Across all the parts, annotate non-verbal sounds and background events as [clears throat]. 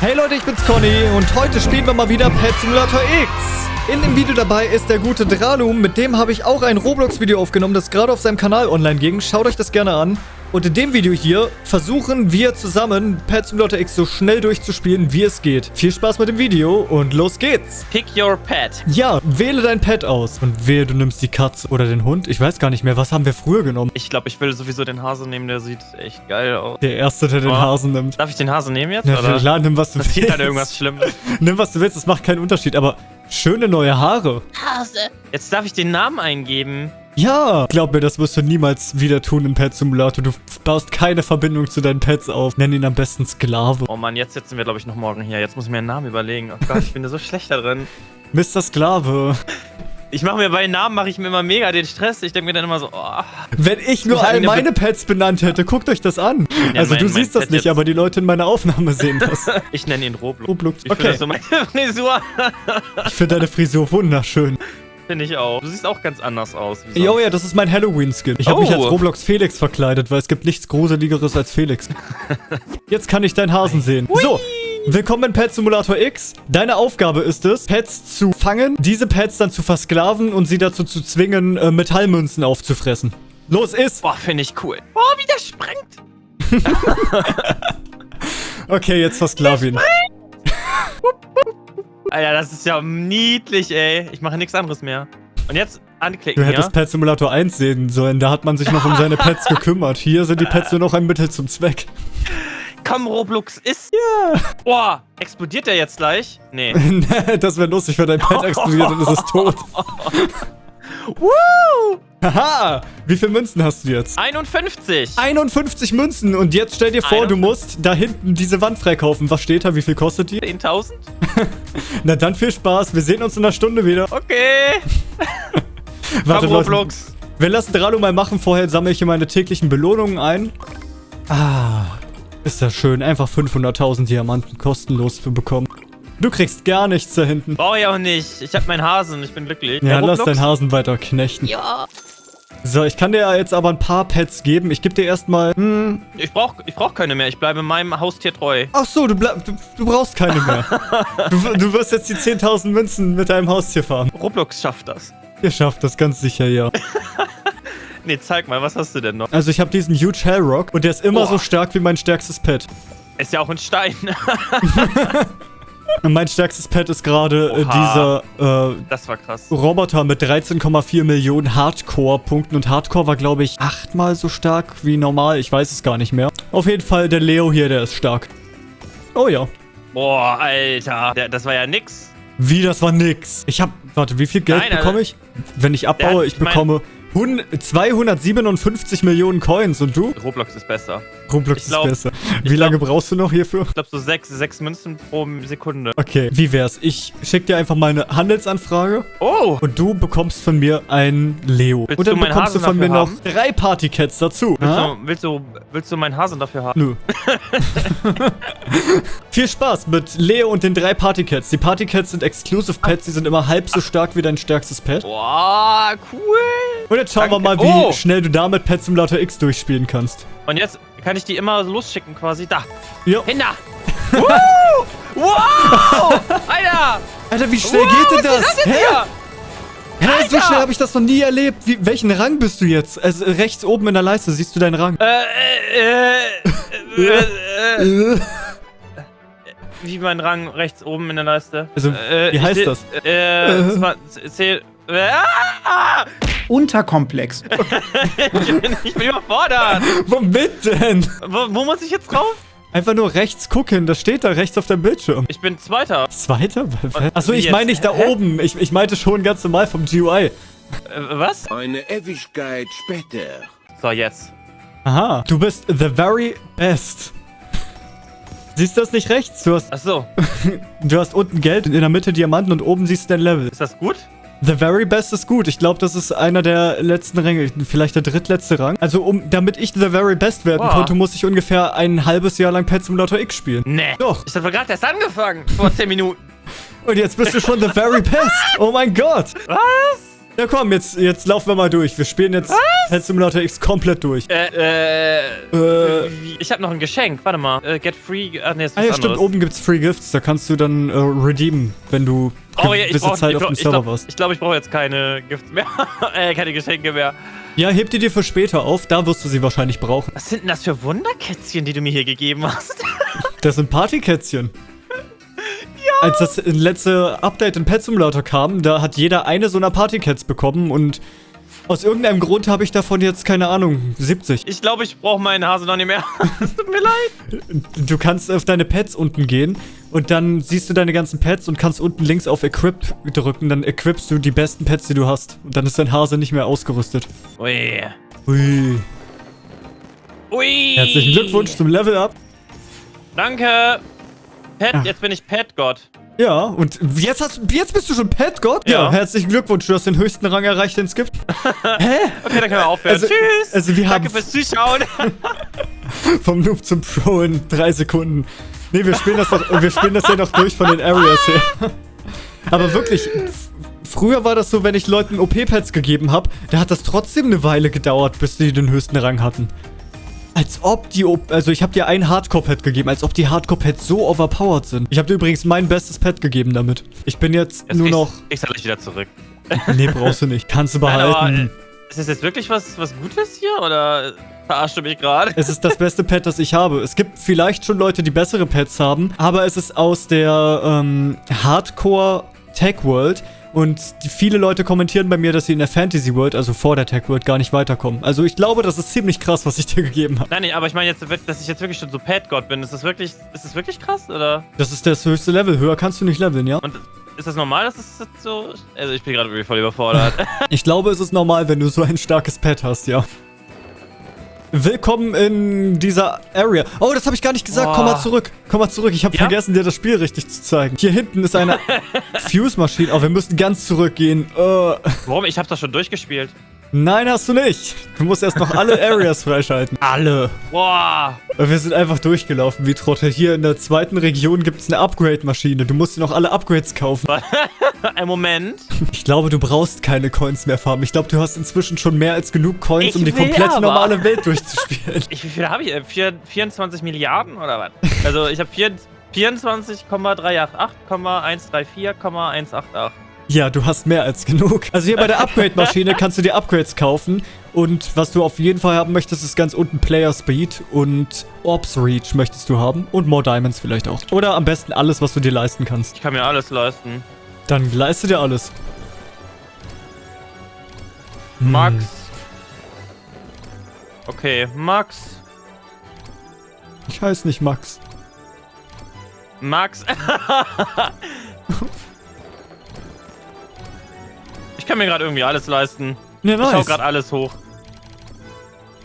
Hey Leute, ich bin's Conny und heute spielen wir mal wieder Pet Simulator X. In dem Video dabei ist der gute Dralum, mit dem habe ich auch ein Roblox-Video aufgenommen, das gerade auf seinem Kanal online ging. Schaut euch das gerne an. Und in dem Video hier versuchen wir zusammen Pet Simulator X so schnell durchzuspielen, wie es geht. Viel Spaß mit dem Video und los geht's. Pick your pet. Ja, wähle dein Pet aus. Und wehe, du nimmst die Katze oder den Hund. Ich weiß gar nicht mehr, was haben wir früher genommen? Ich glaube, ich will sowieso den Hase nehmen, der sieht echt geil aus. Der Erste, der den Oh. Hasen nimmt. Darf ich den Hase nehmen jetzt? Ja, oder? klar, nimm was du Das sieht willst. dann irgendwas Schlimmes. [laughs] Nimm was du willst, das macht keinen Unterschied. Aber schöne neue Haare. Jetzt darf ich den Namen eingeben. Ja, glaub mir, das wirst du niemals wieder tun im Pet Simulator. Du baust keine Verbindung zu deinen Pets auf. Nenn ihn am besten Sklave. Oh Mann, jetzt sitzen wir, glaube ich, noch morgen hier. Jetzt muss ich mir einen Namen überlegen. Oh Gott, ich bin da so [laughs] schlecht da drin. Mr. Sklave. Ich mache mir bei Namen mache ich mir immer mega den Stress. Ich denke mir dann immer so, oh. Wenn ich nur all eine meine Pets benannt hätte, guckt euch das an. Ja, also mein- du siehst das Pet nicht, jetzt- aber die Leute in meiner Aufnahme sehen das. [laughs] Ich nenne ihn Roblox. Roblox. Ich finde Okay, so meine [laughs] Frisur. ich finde deine Frisur wunderschön. Finde ich auch. Du siehst auch ganz anders aus. Jo, ja, das ist mein Halloween-Skin. Ich habe mich Oh. als Roblox Felix verkleidet, weil es gibt nichts Gruseligeres als Felix. [laughs] Jetzt kann ich deinen Hasen sehen. So, willkommen in Pet Simulator X. Deine Aufgabe ist es, Pets zu fangen, diese Pets dann zu versklaven und sie dazu zu zwingen, äh, Metallmünzen aufzufressen. Los, ist! Boah, finde ich cool. Boah, wie der sprengt. [laughs] Okay, jetzt versklav ihn. [laughs] Alter, das ist ja niedlich, ey. Ich mache nichts anderes mehr. Und jetzt anklicken, Du hättest ja? Pet Simulator 1 sehen sollen, da hat man sich noch um seine Pets [laughs] gekümmert. Hier sind die Pets nur noch ein Mittel zum Zweck. Komm, Roblox ist. Ja. Boah, explodiert der jetzt gleich? Nee. [laughs] das wäre lustig, wenn dein Pet [laughs] explodiert und es ist tot. Woo! Haha! Wie viele Münzen hast du jetzt? 51. 51 Münzen und jetzt stell dir vor, du 51. musst da hinten diese Wand freikaufen. Was steht da? Wie viel kostet die? 10.000? [laughs] Na dann viel Spaß. Wir sehen uns in einer Stunde wieder. Okay. [laughs] Warte, Komm, Leute. Roblox. Wir lassen Dralo mal machen. Vorher sammle ich hier meine täglichen Belohnungen ein. Ah, ist das schön. Einfach 500.000 Diamanten kostenlos zu bekommen. Du kriegst gar nichts da hinten. Brauche ich auch nicht. Ich hab meinen Hasen. Ich bin glücklich. Ja, lass deinen Hasen weiter knechten. Ja. So, ich kann dir ja jetzt aber ein paar Pets geben. Ich gebe dir erstmal... Hm, Ich brauch, ich brauch keine mehr. Ich bleibe meinem Haustier treu. Ach so, du, bleib, du, du brauchst keine mehr. [laughs] du, du wirst jetzt die 10.000 Münzen mit deinem Haustier farmen. Roblox schafft das. Ihr schafft das ganz sicher, ja. [laughs] Nee, zeig mal, was hast du denn noch? Also ich habe diesen Huge Hellrock und der ist immer Boah. so stark wie mein stärkstes Pet. Ist ja auch ein Stein. [laughs] [laughs] Mein stärkstes Pet ist gerade äh, dieser äh. Roboter mit 13,4 Millionen Hardcore-Punkten. Und Hardcore war, glaube ich, achtmal so stark wie normal. Ich weiß es gar nicht mehr. Auf jeden Fall der Leo hier, der ist stark. Oh ja. Boah, Alter. Der, das war ja nix. Wie, das war nix. Ich hab, warte, wie viel Geld Nein, also- bekomme ich? Wenn ich abbaue, Der- ich ich bekomme 100 257 Millionen Coins. Und du? Roblox ist besser. Roblox glaub- ist besser. Wie lange glaub- brauchst du noch hierfür? Ich glaube so sechs, sechs Münzen pro Sekunde. Okay, wie wär's? Ich schick dir einfach mal eine Handelsanfrage Oh! und du bekommst von mir ein Leo. Willst und dann du bekommst du Hasen von mir dafür noch haben? drei Partycats dazu. Willst Ha? du, willst, du, willst du meinen Hasen dafür haben? Nö. [laughs] Viel Spaß mit Leo und den drei Partycats. Die Partycats sind Exclusive Pets, die sind immer halb so stark wie dein stärkstes Pet. Boah, cool! Und jetzt schauen wir mal, Danke. wie Oh. schnell du damit Pet Simulator X durchspielen kannst. Und jetzt kann ich die immer losschicken quasi. Da! Ja. Hinter! [laughs] Woo! Wow! Alter! Alter, wie schnell wow, geht denn das? Hä? Hä, so schnell habe ich das noch nie erlebt. Wie, welchen Rang bist du jetzt? Also rechts oben in der Leiste siehst du deinen Rang. Äh, äh, äh, äh, äh, Äh. [laughs] wie mein Rang rechts oben in der Leiste. Also, Äh, wie heißt das? Äh, [laughs] das war, zähl, äh, ah! Unterkomplex. [laughs] ich, bin, überfordert. Womit denn? Wo, wo muss ich jetzt drauf? Einfach nur rechts gucken, das steht da rechts auf dem Bildschirm. Ich bin Zweiter. Zweiter? Achso, ich meine nicht da Hä? oben. Ich, ich meinte schon ganz normal vom GUI. Äh, was? Eine Ewigkeit später. So, jetzt. Aha. Du bist the very best. Siehst du das nicht rechts? Du hast, Achso, [laughs] du hast unten Geld, in der Mitte Diamanten und oben siehst du dein Level. ist das gut? The very best ist gut. Ich glaube, das ist einer der letzten Ränge. Vielleicht der drittletzte Rang. Also, um, damit ich the very best werden Boah. konnte, muss ich ungefähr ein halbes Jahr lang Pet Simulator X spielen. Nee. Doch. Ich habe gerade erst angefangen. Vor 10 Minuten. Und jetzt bist du schon the very best. Oh mein Gott. Was? Ja, komm, jetzt, jetzt laufen wir mal durch. Wir spielen jetzt Pet Simulator X komplett durch. Äh, äh, Äh. ich habe noch ein Geschenk. Warte mal. Äh, get free. Ach, nee, ist Ah was ja, stimmt, anderes. oben gibt's Free Gifts. Da kannst du dann äh, redeemen, wenn du Oh ja, gewisse Zeit auf dem Server warst. ich, glaub, ich brauche jetzt keine Gifts mehr. [laughs] äh, keine Geschenke mehr. Ja, heb die dir für später auf. Da wirst du sie wahrscheinlich brauchen. Was sind denn das für Wunderkätzchen, die du mir hier gegeben hast? [laughs] Das sind Partykätzchen. Als das letzte Update in Pet Simulator kam, da hat jeder eine so einer Partycats bekommen und aus irgendeinem Grund habe ich davon jetzt, keine Ahnung, 70. Ich glaube, ich brauche meinen Hase noch nicht mehr. [laughs] Es tut mir leid. Du kannst auf deine Pets unten gehen und dann siehst du deine ganzen Pets und kannst unten links auf Equip drücken. Dann equipst du die desten Pets, die du hast. Und dann ist dein Hase nicht mehr ausgerüstet. Ui. Hui. Ui. Herzlichen Glückwunsch zum Level Up. Danke. Pet, Ah. jetzt bin ich Pet-Gott. Ja, und jetzt, hast, jetzt bist du schon Pet Gott? Ja. Ja. herzlichen Glückwunsch. Du hast den höchsten Rang erreicht, den es gibt. [laughs] Hä? Okay, dann können wir aufhören. Also- Tschüss. also wir Danke haben- fürs Zuschauen. [laughs] Vom Noob zum Pro in drei Sekunden. Nee, wir spielen das, noch, [laughs] wir spielen das ja noch durch von den Areas her. Aber wirklich, früher war das so, wenn ich Leuten OP-Pads gegeben habe, da hat das trotzdem eine Weile gedauert, bis die den höchsten Rang hatten. Als ob die, O- also ich habe dir ein Hardcore-Pad gegeben, als ob die Hardcore-Pads so overpowered sind. Ich habe dir übrigens mein bestes Pad gegeben damit. Ich bin jetzt Jetzt nur noch... Ich soll gleich wieder zurück. Nee, brauchst du nicht. Kannst du Nein, aber, behalten. äh, ist das jetzt wirklich was, was Gutes hier? Oder verarschst du mich gerade? Es ist das beste Pad, das ich habe. Es gibt vielleicht schon Leute, die bessere Pads haben, aber es ist aus der ähm, Hardcore Tech World und viele Leute kommentieren bei mir, dass sie in der Fantasy World, also vor der Tech World, gar nicht weiterkommen. Also ich glaube, das ist ziemlich krass, was ich dir gegeben habe. Nein, nee, aber ich meine jetzt, dass ich jetzt wirklich schon so Pet-Gott bin. Ist das wirklich, ist das wirklich krass? Oder? Das ist das höchste Level. Höher kannst du nicht leveln, ja? Und ist das normal, dass es so. Also, ich bin gerade irgendwie voll überfordert. [laughs] Ich glaube, es ist normal, wenn du so ein starkes Pad hast, ja. Willkommen in dieser Area. Oh, das habe ich gar nicht gesagt. Komm mal Boah. zurück. Komm mal zurück. Ich habe Ja? vergessen, dir das Spiel richtig zu zeigen. Hier hinten ist eine [laughs] Fuse-Maschine. Oh, wir müssen ganz zurückgehen. Äh, Warum? Ich habe das schon durchgespielt. Nein, hast du nicht. Du musst erst noch alle [laughs] Areas freischalten. Alle. Boah. Wir sind einfach durchgelaufen wie Trottel. Hier in der zweiten Region gibt es eine Upgrade-Maschine. Du musst dir noch alle Upgrades kaufen. [laughs] Ein Moment. Ich glaube, du brauchst keine Coins mehr farmen. Ich glaube, du hast inzwischen schon mehr als genug Coins, Ich um die komplette aber. normale [laughs] Welt durchzuspielen. Ich, wie viel habe ich? Vier- 24 Milliarden oder was? Also, ich habe 24,388,134,188. Ja, du hast mehr als genug. Also hier bei der Upgrade-Maschine kannst du dir Upgrades kaufen. Und was du auf jeden Fall haben möchtest, ist ganz unten Player Speed und Orbs Reach möchtest du haben. Und More Diamonds vielleicht auch. Oder am besten alles, was du dir leisten kannst. Ich kann mir alles leisten. Dann leiste dir alles. Hm. Max. Okay, Max. Ich heiße nicht Max. Max. [laughs] kann mir gerade irgendwie alles leisten. Ja, Ich hau nice. gerade alles hoch.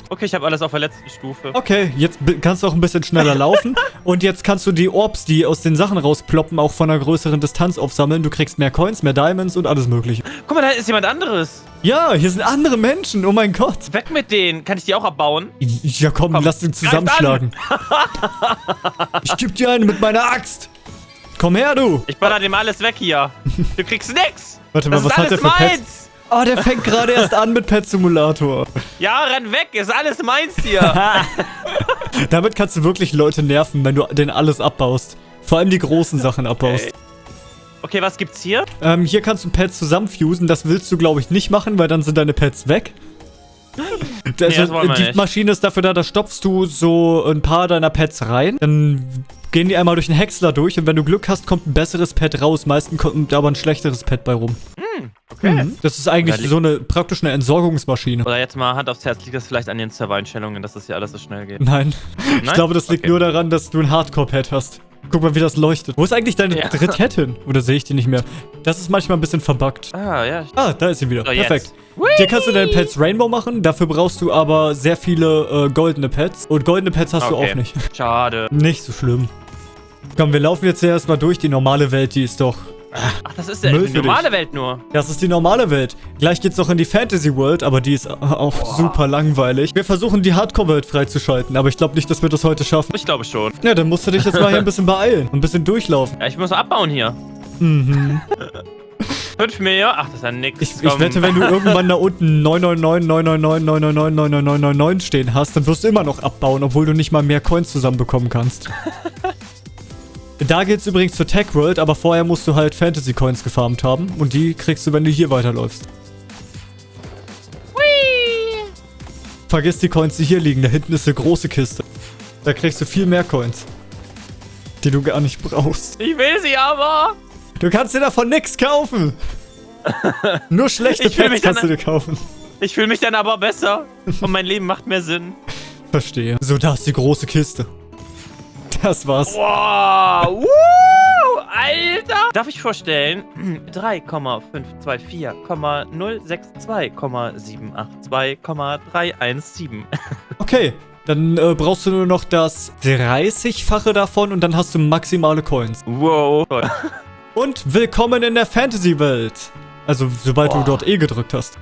Okay, ich habe alles auf der letzten Stufe. Okay, jetzt kannst du auch ein bisschen schneller [laughs] laufen. Und jetzt kannst du die Orbs, die aus den Sachen rausploppen, auch von einer größeren Distanz aufsammeln. Du kriegst mehr Coins, mehr Diamonds und alles mögliche. Guck mal, da ist jemand anderes. Ja, hier sind andere Menschen. Oh mein Gott. Weg mit denen. Kann ich die auch abbauen? Ja, komm, Komm, lass den zusammenschlagen. ich geb dir eine mit meiner Axt. Komm her, du. Ich baller dem alles weg hier. Du kriegst nix. Warte mal, das was ist hat alles der für Pets? meins. Oh, der fängt gerade erst an mit Pet Simulator. Ja, renn weg. Ist alles meins hier. [laughs] [laughs] Damit kannst du wirklich Leute nerven, wenn du den alles abbaust. Vor allem die großen Sachen abbaust. Okay. Okay, was gibt's hier? Ähm, hier kannst du Pets zusammenfusen. Das willst du, glaube ich, nicht machen, weil dann sind deine Pets weg. Das wollen wir die nicht. Maschine ist dafür da, da stopfst du so ein paar deiner Pets rein. Dann gehen die einmal durch den Häcksler durch und wenn du Glück hast, kommt ein besseres Pet raus. Meistens kommt aber ein schlechteres Pet bei rum. Okay. Mhm. Das ist eigentlich so eine praktisch eine Entsorgungsmaschine. Oder jetzt mal Hand aufs Herz, liegt das vielleicht an den Servereinstellungen, dass das hier alles so schnell geht? Nein. Ich Nein? glaube, das liegt Okay. nur daran, dass du ein Hardcore-Pad hast. Guck mal, wie das leuchtet. Wo ist eigentlich deine Ja. hin? Oder sehe ich die nicht mehr? Das ist manchmal ein bisschen verbuggt. Ah, ja. Ah, da ist sie wieder. So, jetzt. Perfekt. Hier kannst du deine Pets Rainbow machen. Dafür brauchst du aber sehr viele äh, goldene Pets. Und goldene Pets hast du Okay. auch nicht. [laughs] Schade. Nicht so schlimm. Komm, wir laufen jetzt erst mal durch. Die normale Welt, die ist doch... Ach, das ist ja Müll die normale Welt nur. Das ist die normale Welt. Gleich geht's noch in die Fantasy World, aber die ist auch super langweilig. Wir versuchen, die Hardcore-Welt freizuschalten, aber ich glaube nicht, dass wir das heute schaffen. Ich glaube schon. Ja, dann musst du dich jetzt mal hier ein bisschen beeilen und ein bisschen durchlaufen. Ja, ich muss abbauen hier. 5 Millionen? Ach, das ist ja nix. Ich, ich wette, wenn du irgendwann da unten 999, 999, 999, 999 stehen hast, dann wirst du immer noch abbauen, obwohl du nicht mal mehr Coins zusammenbekommen kannst. Da geht's übrigens zur Tech World, aber vorher musst du halt Fantasy Coins gefarmt haben. Und die kriegst du, wenn du hier weiterläufst. Vergiss die Coins, die hier liegen. Da hinten ist eine große Kiste. Da kriegst du viel mehr Coins. Die du gar nicht brauchst. Ich will sie aber. Du kannst dir davon nichts kaufen. [laughs] Nur schlechte Pets kannst du dir kaufen. Ich fühle mich dann aber besser. Und mein Leben macht mehr Sinn. Verstehe. So, da ist die große Kiste. Das war's. Wow. Woo, Alter. Darf ich vorstellen? [clears throat] 3,524,062,782,317. [laughs] Okay, dann äh, brauchst du nur noch das 30-fache davon und dann hast du maximale Coins. Wow. Toll. [laughs] Und willkommen in der Fantasy-Welt. Also, sobald Boah. du dort E gedrückt hast.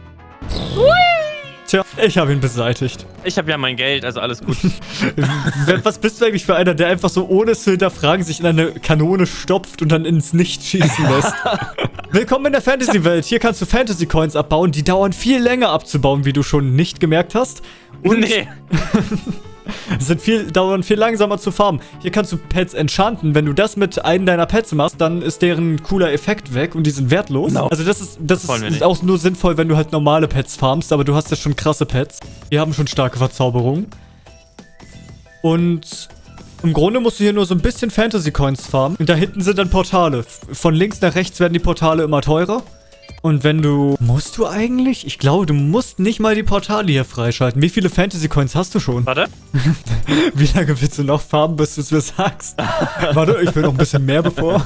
Tja, ich habe ihn beseitigt. Ich habe ja mein Geld, also alles gut. [laughs] Was bist du eigentlich für einer, der einfach so ohne es zu hinterfragen sich in eine Kanone stopft und dann ins Nichts schießen lässt? [laughs] Willkommen in der Fantasy-Welt. Hier kannst du Fantasy-Coins abbauen. Die dauern viel länger abzubauen, wie du schon nicht gemerkt hast. Und nee. [laughs] sind viel, dauern viel langsamer zu farmen. Hier kannst du Pets enchanten. Wenn du das mit einem deiner Pets machst, dann ist deren cooler Effekt weg und die sind wertlos. No. Also das ist, das wir ist auch nur sinnvoll, wenn du halt normale Pets farmst, aber du hast ja schon krasse Pets. Die haben schon starke Verzauberungen. Und im Grunde musst du hier nur so ein bisschen Fantasy-Coins farmen. Und da hinten sind dann Portale. Von links nach rechts werden die Portale immer teurer. Und wenn du... Musst du eigentlich? Ich glaube, du musst nicht mal die Portale hier freischalten. Wie viele Fantasy-Coins hast du schon? Warte. [laughs] Wie lange willst du noch farmen, bis du es mir sagst? [laughs] Warte, ich will noch ein bisschen mehr bevor.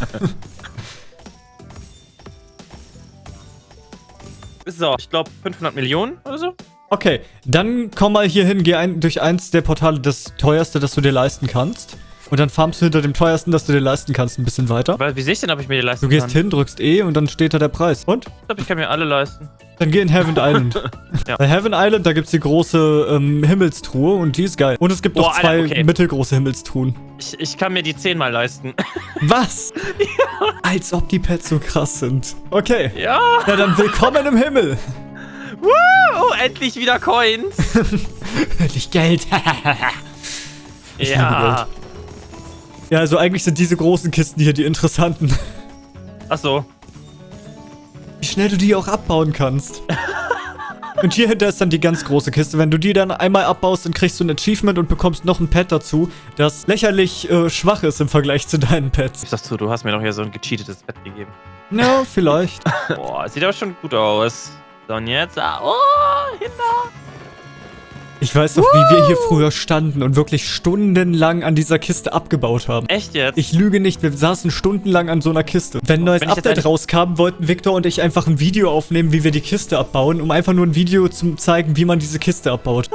So, ich glaube 500 Millionen oder so. Okay, dann komm mal hier hin, geh ein, durch eins der Portale, das teuerste, das du dir leisten kannst. Und dann farmst du hinter dem teuersten, das du dir leisten kannst, ein bisschen weiter. Weil, wie sehe ich denn, ob ich mir die leisten Du gehst kann? hin, drückst E und dann steht da der Preis. Und? Ich glaube, ich kann mir alle leisten. Dann geh in Heaven [laughs] Island. Ja. Bei Heaven Island, da gibt's die große ähm, Himmelstruhe und die ist geil. Und es gibt noch Boah, Alter, zwei okay. mittelgroße Himmelstruhen. Ich, ich kann mir die zehnmal leisten. [laughs] Was? Als ob die Pets so krass sind. Okay. ja. Na dann willkommen im Himmel. Woo, endlich wieder Coins. [laughs] Endlich Geld. Ich liebe ja. also eigentlich sind diese großen Kisten hier die interessanten. Ach so. Wie schnell du die auch abbauen kannst. Und hier hinter ist dann die ganz große Kiste. Wenn du die dann einmal abbaust, dann kriegst du ein Achievement und bekommst noch ein Pet dazu, das lächerlich äh, schwach ist im Vergleich zu deinen Pets. Ich sag's zu, du hast mir doch hier so ein gecheatetes Bett gegeben. Ja, vielleicht. [laughs] Boah, sieht aber schon gut aus. So, und jetzt. Ah, oh, hinter. Ich weiß noch, wie wir hier früher standen und wirklich stundenlang an dieser Kiste abgebaut haben. Echt jetzt? Ich lüge nicht, wir saßen stundenlang an so einer Kiste. Wenn ein neues Wenn Update rauskam, wollten Victor und ich einfach ein Video aufnehmen, wie wir die Kiste abbauen, um einfach nur ein Video zu zeigen, wie man diese Kiste abbaut.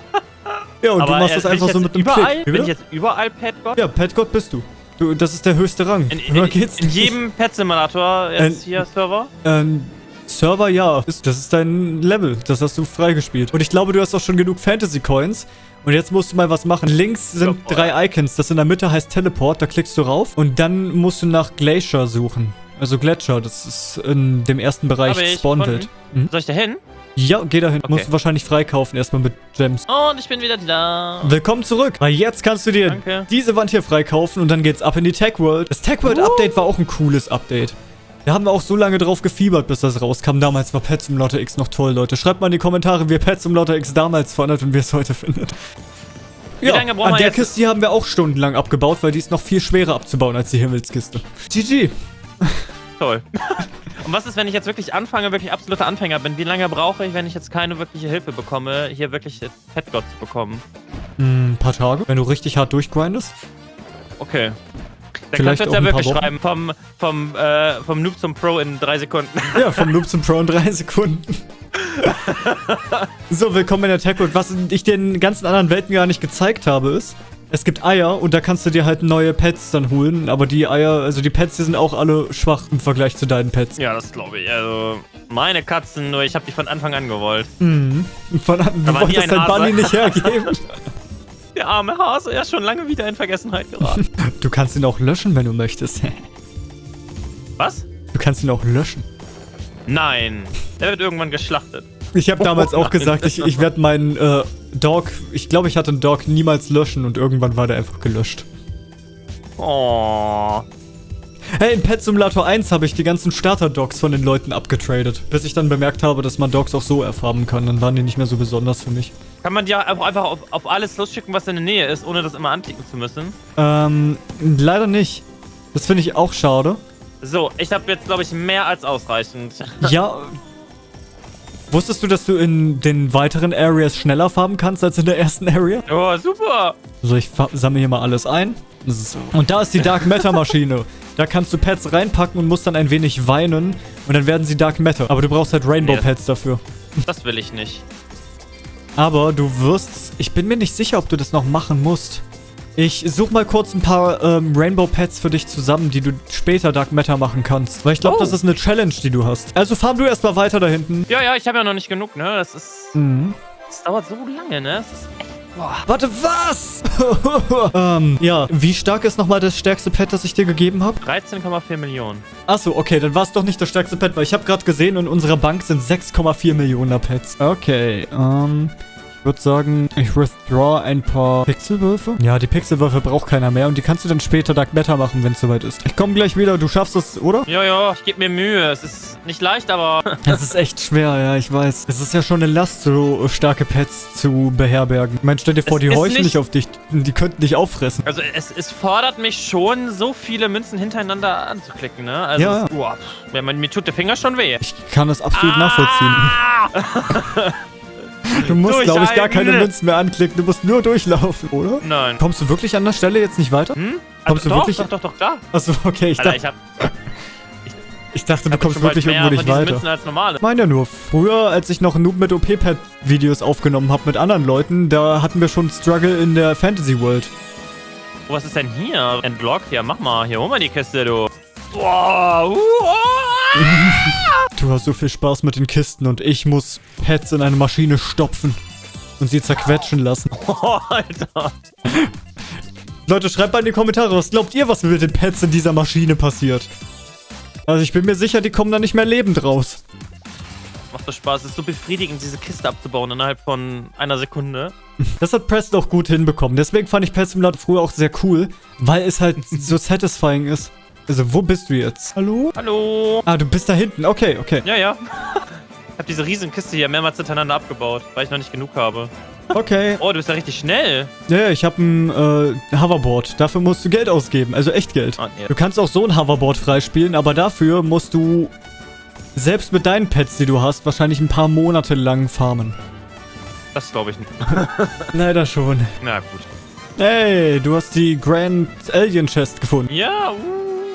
[laughs] ja, und du machst äh, das einfach so mit einem überall, Klick. Wie Bin ich jetzt überall Petgott? Ja, Petgott bist du. du. Das ist der höchste Rang. In, in, in, in jedem Pet-Simulator jetzt Äh, hier Server? Ähm, Server, ja. Das ist dein Level. Das hast du freigespielt. Und ich glaube, du hast auch schon genug Fantasy-Coins. Und jetzt musst du mal was machen. Links sind drei Icons. Das in der Mitte heißt Teleport. Da klickst du rauf. Und dann musst du nach Glacier suchen. Also Gletscher. Das ist in dem ersten Bereich Spawnwelt. Mhm. Soll ich da hin? Ja, geh dahin. Okay. Musst du wahrscheinlich freikaufen. Erstmal mit Gems. Und ich bin wieder da. Willkommen zurück. Weil jetzt kannst du dir Danke. diese Wand hier freikaufen und dann geht's ab in die Tech World. Das Tech World Uh. Update war auch ein cooles Update. Da haben wir auch so lange drauf gefiebert, bis das rauskam. Damals war Pet Simulator X noch toll, Leute. Schreibt mal in die Kommentare, wie ihr Pet Simulator X damals fandet und wie ihr es heute findet. Wie lange brauchen an wir der jetzt? Kiste hier haben wir auch stundenlang abgebaut, weil die ist noch viel schwerer abzubauen als die Himmelskiste. GG. Toll. Und was ist, wenn ich jetzt wirklich anfange, wirklich absoluter Anfänger bin? Wie lange brauche ich, wenn ich jetzt keine wirkliche Hilfe bekomme, hier wirklich Petgott zu bekommen? Hm, ein paar Tage, wenn du richtig hart durchgrindest. Okay. Dann Vielleicht kannst du jetzt ja wirklich schreiben, vom, vom, äh, vom Noob zum Pro in drei Sekunden. [laughs] Ja, vom Noob zum Pro in drei Sekunden. [laughs] so, willkommen in der Tech World. Was ich den ganzen anderen Welten gar nicht gezeigt habe, ist, es gibt Eier und da kannst du dir halt neue Pets dann holen. Aber die Eier, also die Pets, die sind auch alle schwach im Vergleich zu deinen Pets. Ja, das glaube ich. Also, meine Katzen, nur ich habe die von Anfang an gewollt. Mhm. Von, du wolltest ein dein. Bunny nicht hergeben. [laughs] Der arme Hase, er ist schon lange wieder in Vergessenheit geraten. [laughs] du kannst ihn auch löschen, wenn du möchtest. [laughs] Was? Du kannst ihn auch löschen. Nein. Der wird irgendwann geschlachtet. Ich habe damals [laughs] auch gesagt, ich, ich werde meinen äh, Dog, ich glaube, ich hatte einen Dog niemals löschen und irgendwann war der einfach gelöscht. Oh. Hey, in Pet Simulator 1 habe ich die ganzen Starter-Dogs von den Leuten abgetradet, bis ich dann bemerkt habe, dass man Dogs auch so erfarben kann. Dann waren die nicht mehr so besonders für mich. Kann man dir einfach einfach auf, auf alles losschicken, was in der Nähe ist, ohne das immer anklicken zu müssen? Ähm, leider nicht. Das finde ich auch schade. So, ich habe jetzt, glaube ich, mehr als ausreichend. [laughs] Ja. Wusstest du, dass du in den weiteren Areas schneller farben kannst als in der ersten Area? Oh, super. Also ich sammle hier mal alles ein. So. Und da ist die Dark Matter Maschine. Da kannst du Pets reinpacken und musst dann ein wenig weinen. Und dann werden sie Dark Matter. Aber du brauchst halt Rainbow Nee, Pets dafür. Das will ich nicht. Aber du wirst... Ich bin mir nicht sicher, ob du das noch machen musst. Ich suche mal kurz ein paar ähm, Rainbow Pets für dich zusammen, die du später Dark Matter machen kannst. Weil ich glaube, Oh. das ist eine Challenge, die du hast. Also farm du erstmal weiter da hinten. Ja, ja, ich habe ja noch nicht genug, ne? Das ist. Mhm. Das dauert so lange, ne? Das ist echt. Warte, was? [laughs] ähm, ja, wie stark ist nochmal das stärkste Pet, das ich dir gegeben habe? 13,4 Millionen. Achso, okay, dann war es doch nicht das stärkste Pet, weil ich habe gerade gesehen, in unserer Bank sind 6,4 Millionen Pets. Okay, ähm... Ich würde sagen, ich withdraw ein paar Pixelwürfe. Ja, die Pixelwürfe braucht keiner mehr und die kannst du dann später Dark Matter machen, wenn es soweit ist. Ich komme gleich wieder, du schaffst es, oder? Ja, ja, ich gebe mir Mühe. Es ist nicht leicht, aber. [laughs] Das ist echt schwer, ja, ich weiß. Es ist ja schon eine Last, so starke Pets zu beherbergen. Ich meine, stell dir vor, Es die ist horchen nicht- nicht auf dich. Die könnten dich auffressen. Also, es, es fordert mich schon, so viele Münzen hintereinander anzuklicken, ne? Also, Ja. es, boah, mir tut der Finger schon weh. Ich kann das absolut nachvollziehen. [laughs] [laughs] Du musst, glaube ich, gar keine. Münzen mehr anklicken. Du musst nur durchlaufen, oder? Nein. Kommst du wirklich an der Stelle jetzt nicht weiter? Hm? Kommst du doch, wirklich- Doch, doch, doch, klar. Achso, okay. Ich, Alter, dacht, ich hab, ich dachte, du kommst wirklich irgendwo nicht weiter. Ich meine ja nur, früher, als ich noch Noob mit OP-Pad-Videos aufgenommen habe mit anderen Leuten, da hatten wir schon Struggle in der Fantasy World. Oh, was ist denn hier? Entlockt? Ja, mach mal. Hier, hol mal die Kiste, du. Boah, uh, oh. Du hast so viel Spaß mit den Kisten und ich muss Pads in eine Maschine stopfen und sie zerquetschen lassen. [laughs] oh, Alter. Leute, schreibt mal in die Kommentare, was glaubt ihr, was mit den Pads in dieser Maschine passiert? Also ich bin mir sicher, die kommen da nicht mehr lebend raus. Macht so Spaß. Es ist so befriedigend, diese Kiste abzubauen innerhalb von einer Sekunde. [laughs] Das hat Preston auch gut hinbekommen. Deswegen fand ich Pet Simulator früher auch sehr cool, weil es halt so satisfying ist. Also, wo bist du jetzt? Hallo? Hallo. Ah, du bist da hinten. Okay, okay. Ja, ja. [laughs] Ich habe diese Riesenkiste hier mehrmals hintereinander abgebaut, weil ich noch nicht genug habe. Okay. Oh, du bist ja richtig schnell. Ja, ja, ich habe ein äh, Hoverboard. Dafür musst du Geld ausgeben. Also echt Geld. Ah, nee. Du kannst auch so ein Hoverboard freispielen, aber dafür musst du selbst mit deinen Pets, die du hast, wahrscheinlich ein paar Monate lang farmen. Das glaube ich nicht. [laughs] Leider schon. Na gut. Hey, du hast die Grand Alien Chest gefunden. Ja, uh.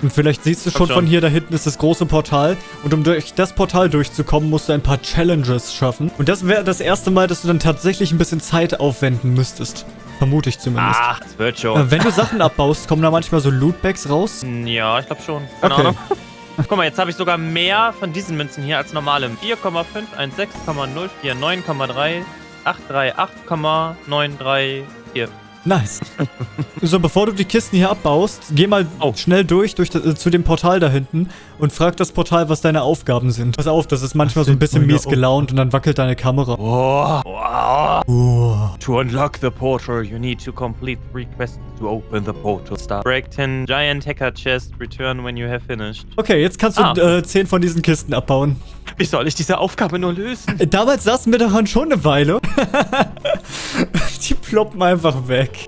Und vielleicht siehst du schon, schon. von hier, da hinten ist das große Portal. Und um durch das Portal durchzukommen, musst du ein paar Challenges schaffen. Und das wäre das erste Mal, dass du dann tatsächlich ein bisschen Zeit aufwenden müsstest. Vermute ich zumindest. Ah, das wird schon. Äh, wenn du Sachen abbaust, kommen da manchmal so Lootbags raus. Ja, ich glaube schon. Keine Okay. Ahnung. [laughs] Guck mal, jetzt habe ich sogar mehr von diesen Münzen hier als normale. 4,516,049,3 838,934. Nice. [laughs] so, bevor du die Kisten hier abbaust, geh mal Oh. schnell durch, durch das, äh, zu dem Portal da hinten und frag das Portal, was deine Aufgaben sind. Pass auf, das ist manchmal so ein bisschen mies gelaunt und dann wackelt deine Kamera. Oh. Wow. Oh. To unlock the portal, you need to complete three quests to open the portal. Start. Break 10 giant hacker chest. Return when you have finished. Okay, jetzt kannst du Ah. äh, 10 von diesen Kisten abbauen. Wie soll ich diese Aufgabe nur lösen? Äh, Damals saßen wir daran schon eine Weile. [laughs] [laughs] die ploppen einfach weg.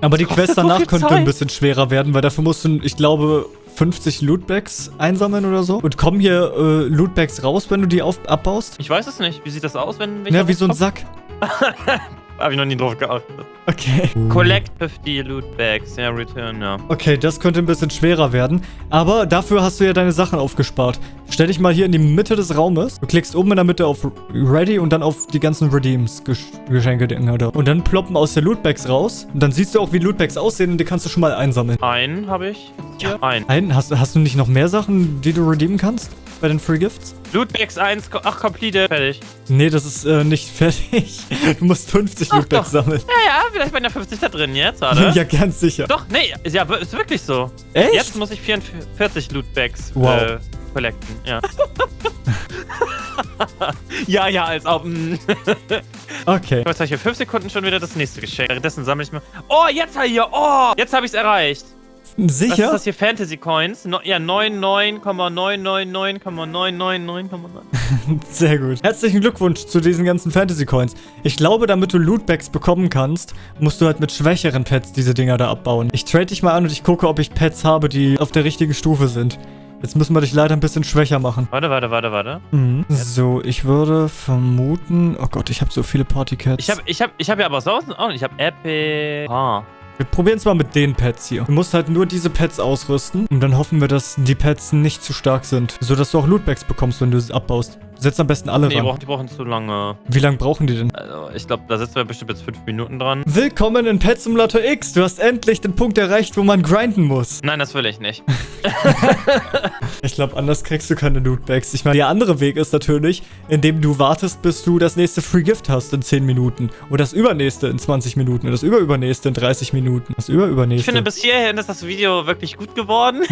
Aber die Quest so danach viel könnte Zeit. ein bisschen schwerer werden, weil dafür musst du, ich glaube, 50 Lootbags einsammeln oder so. Und kommen hier äh, Lootbags raus, wenn du die auf abbaust? Ich weiß es nicht. Wie sieht das aus, wenn wenn Ja, ich wie so ein Sack. [laughs] Hab ich noch nie drauf geachtet. Okay. Collect 50 loot bags. Ja, return, ja. Okay, das könnte ein bisschen schwerer werden. Aber dafür hast du ja deine Sachen aufgespart. Stell dich mal hier in die Mitte des Raumes. Du klickst oben in der Mitte auf Ready und dann auf die ganzen Redeems, Gesch Geschenke, Dinger da. Und dann ploppen aus der Lootbags raus. Und dann siehst du auch, wie Lootbags aussehen und die kannst du schon mal einsammeln. Einen habe ich. jetzt Hier. Ein. Ein, hast, hast du nicht noch mehr Sachen, die du redeemen kannst? Bei den Free Gifts? Lootbags 1. ko- Ach, completed. Fertig. Nee, das ist äh, nicht fertig. [laughs] Du musst 50 Ach, Lootbags doch. sammeln. Ja, ja, vielleicht bin ich 50 da drin jetzt, warte. [laughs] ja, ganz sicher. Doch, nee, ist ja ist wirklich so. Echt? Jetzt muss ich 44 Lootbags Wow. äh, collecten, ja. [laughs] ja, ja, als ob. Okay. Jetzt habe ich hier fünf Sekunden schon wieder das nächste Geschenk. Währenddessen sammle ich mal. Oh, jetzt hier. Oh, jetzt habe ich es erreicht. Was ist Sicher? das hier? Fantasy Coins? No, ja, 99,999,999,9. Sehr gut. Herzlichen Glückwunsch zu diesen ganzen Fantasy Coins. Ich glaube, damit du Lootbags bekommen kannst, musst du halt mit schwächeren Pets diese Dinger da abbauen. Ich trade dich mal an und ich gucke, ob ich Pets habe, die auf der richtigen Stufe sind. Jetzt müssen wir dich leider ein bisschen schwächer machen. Warte, warte, warte, warte. Mhm. So, ich würde vermuten... Oh Gott, ich habe so viele Partycats. Ich habe ich hab, ich hab ja aber sonst auch nicht. Ich habe Epic. Ah. Wir probieren es mal mit den Pets hier. Du musst halt nur diese Pets ausrüsten und dann hoffen wir, dass die Pets nicht zu stark sind. So dass du auch Lootbags bekommst, wenn du sie abbaust. Setz am besten alle Nee, die ran. brauchen, die brauchen zu lange. Wie lange brauchen die denn? Also, ich glaube, da sitzen wir bestimmt jetzt fünf Minuten dran. Willkommen in Pet Simulator X. Du hast endlich den Punkt erreicht, wo man grinden muss. Nein, das will ich nicht. [laughs] Ich glaube, anders kriegst du keine Lootbags. Ich meine, der andere Weg ist natürlich, indem du wartest, bis du das nächste Free Gift hast in 10 Minuten. Und das übernächste in 20 Minuten. Und das überübernächste in 30 Minuten. Das Ich überübernächste. finde, bis hierhin ist das Video wirklich gut geworden.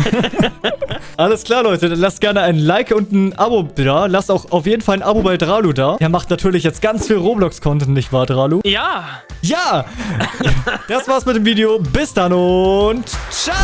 [laughs] Alles klar, Leute. Dann lasst gerne ein Like und ein Abo da. Lasst auch auf jeden Fall ein Abo bei Dralu da. Er macht natürlich jetzt ganz viel Roblox-Content, nicht wahr, Dralu? ja. Ja! [laughs] Das war's mit dem Video. Bis dann und ciao!